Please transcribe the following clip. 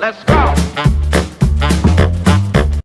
Let's go.